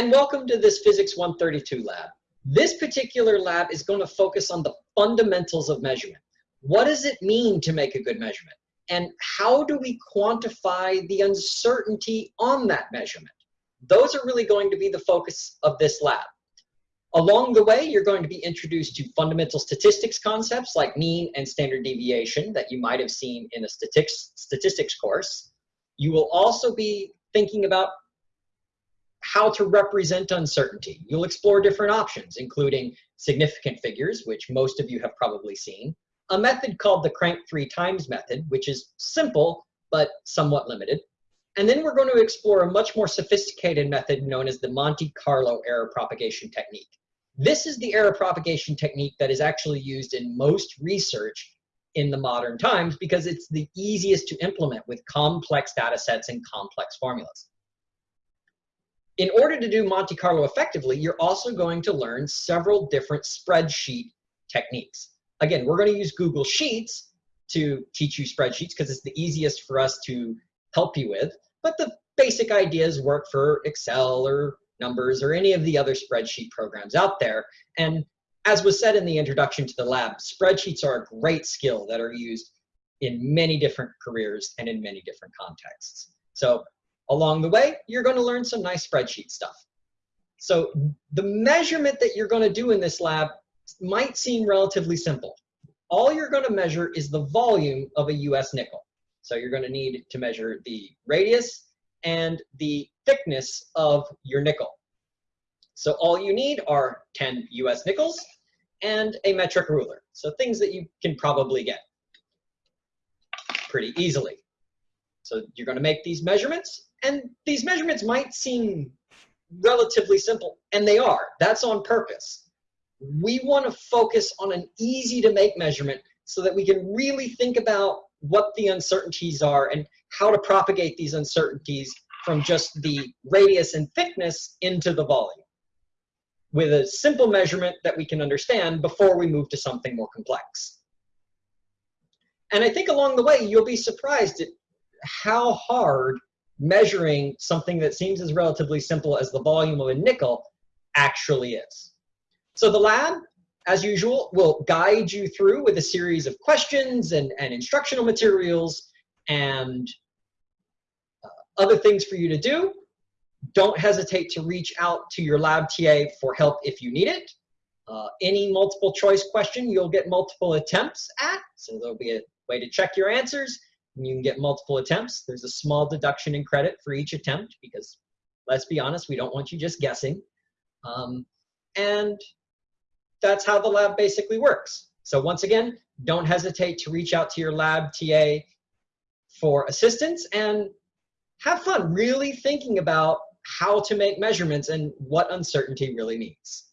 and welcome to this Physics 132 lab. This particular lab is going to focus on the fundamentals of measurement. What does it mean to make a good measurement? And how do we quantify the uncertainty on that measurement? Those are really going to be the focus of this lab. Along the way, you're going to be introduced to fundamental statistics concepts like mean and standard deviation that you might have seen in a statistics, statistics course. You will also be thinking about how to represent uncertainty. You'll explore different options, including significant figures, which most of you have probably seen, a method called the crank three times method, which is simple but somewhat limited. And then we're going to explore a much more sophisticated method known as the Monte Carlo error propagation technique. This is the error propagation technique that is actually used in most research in the modern times because it's the easiest to implement with complex data sets and complex formulas. In order to do Monte Carlo effectively, you're also going to learn several different spreadsheet techniques. Again, we're going to use Google Sheets to teach you spreadsheets because it's the easiest for us to help you with, but the basic ideas work for Excel or numbers or any of the other spreadsheet programs out there. And as was said in the introduction to the lab, spreadsheets are a great skill that are used in many different careers and in many different contexts. So along the way, you're going to learn some nice spreadsheet stuff. So the measurement that you're going to do in this lab might seem relatively simple. All you're going to measure is the volume of a US nickel. So you're going to need to measure the radius and the thickness of your nickel. So all you need are 10 US nickels and a metric ruler. So things that you can probably get pretty easily. So you're going to make these measurements, and these measurements might seem relatively simple, and they are. That's on purpose. We want to focus on an easy to make measurement so that we can really think about what the uncertainties are and how to propagate these uncertainties from just the radius and thickness into the volume with a simple measurement that we can understand before we move to something more complex. And I think along the way, you'll be surprised at how hard measuring something that seems as relatively simple as the volume of a nickel actually is. So the lab, as usual, will guide you through with a series of questions and, and instructional materials and other things for you to do. Don't hesitate to reach out to your lab TA for help if you need it. Uh, any multiple choice question you'll get multiple attempts at, so there'll be a way to check your answers. You can get multiple attempts. There's a small deduction in credit for each attempt because let's be honest, we don't want you just guessing. Um, and that's how the lab basically works. So once again, don't hesitate to reach out to your lab TA for assistance and have fun really thinking about how to make measurements and what uncertainty really means.